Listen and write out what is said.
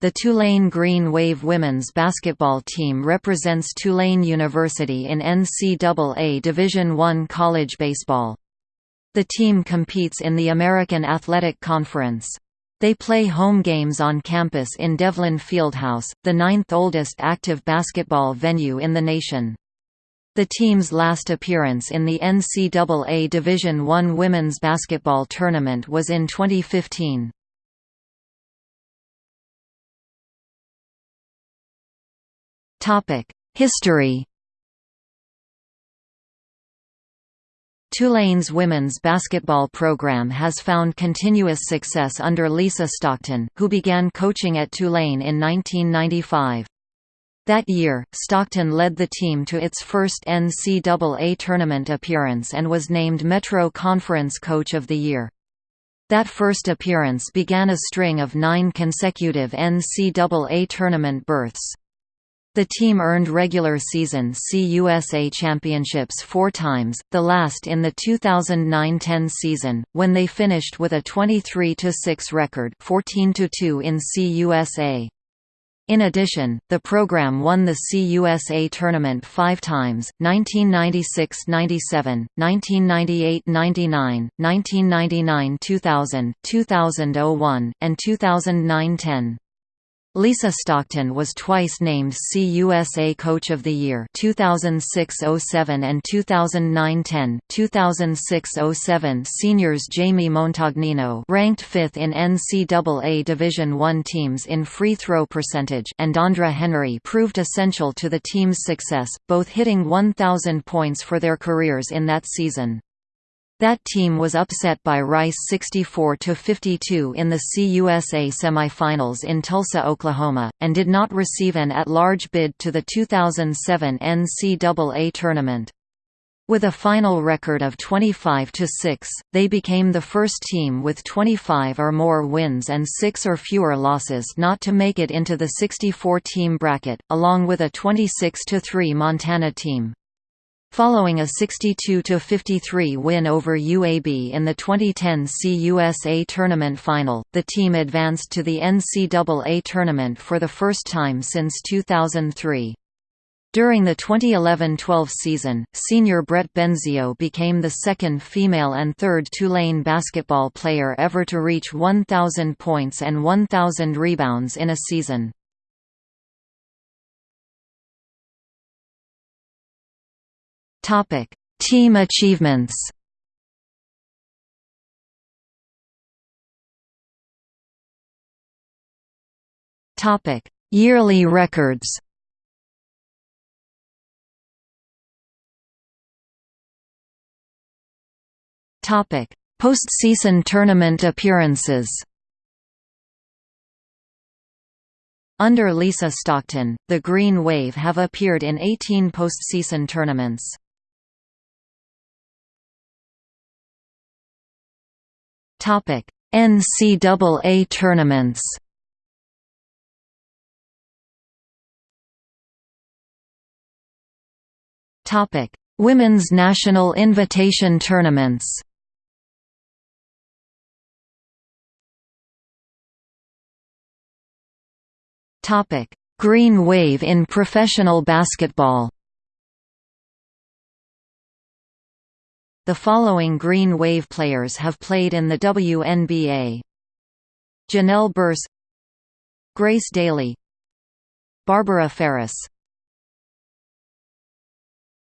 The Tulane Green Wave women's basketball team represents Tulane University in NCAA Division I college baseball. The team competes in the American Athletic Conference. They play home games on campus in Devlin Fieldhouse, the ninth oldest active basketball venue in the nation. The team's last appearance in the NCAA Division I women's basketball tournament was in 2015. History Tulane's women's basketball program has found continuous success under Lisa Stockton, who began coaching at Tulane in 1995. That year, Stockton led the team to its first NCAA tournament appearance and was named Metro Conference Coach of the Year. That first appearance began a string of nine consecutive NCAA tournament berths. The team earned regular season CUSA championships four times, the last in the 2009–10 season, when they finished with a 23–6 record 14–2 in CUSA. In addition, the program won the CUSA tournament five times, 1996–97, 1998–99, 1999–2000, 2001, and 2009–10. Lisa Stockton was twice named CUSA Coach of the Year 2006–07 and 2009–10. 2006–07 seniors Jamie Montagnino ranked 5th in NCAA Division I teams in free throw percentage and Dondra Henry proved essential to the team's success, both hitting 1,000 points for their careers in that season. That team was upset by Rice 64–52 in the CUSA semifinals in Tulsa, Oklahoma, and did not receive an at-large bid to the 2007 NCAA tournament. With a final record of 25–6, they became the first team with 25 or more wins and 6 or fewer losses not to make it into the 64-team bracket, along with a 26–3 Montana team. Following a 62–53 win over UAB in the 2010 CUSA tournament final, the team advanced to the NCAA tournament for the first time since 2003. During the 2011–12 season, senior Brett Benzio became the second female and third Tulane basketball player ever to reach 1,000 points and 1,000 rebounds in a season. Topic: Team achievements. Topic: Yearly records. Topic: Postseason tournament appearances. Under Lisa Stockton, the Green Wave have appeared in 18 postseason tournaments. Topic: NCAA tournaments. Topic: Women's National Invitation Tournaments. Topic: Green Wave in professional basketball. The following Green Wave players have played in the WNBA. Janelle Burse Grace Daley Barbara Farris